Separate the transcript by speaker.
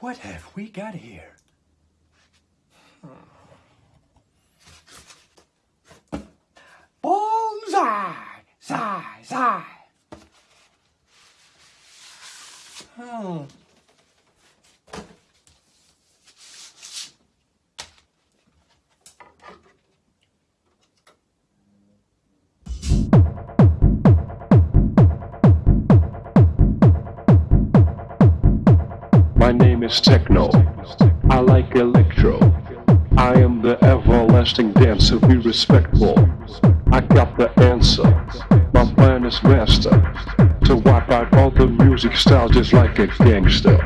Speaker 1: What have we got here? Bullseye! Sigh, sigh. Hmm.
Speaker 2: My name is Techno. I like electro. I am the everlasting dancer. Be respectful. I got the answer. My plan is master. To wipe out all the music styles just like a gangster.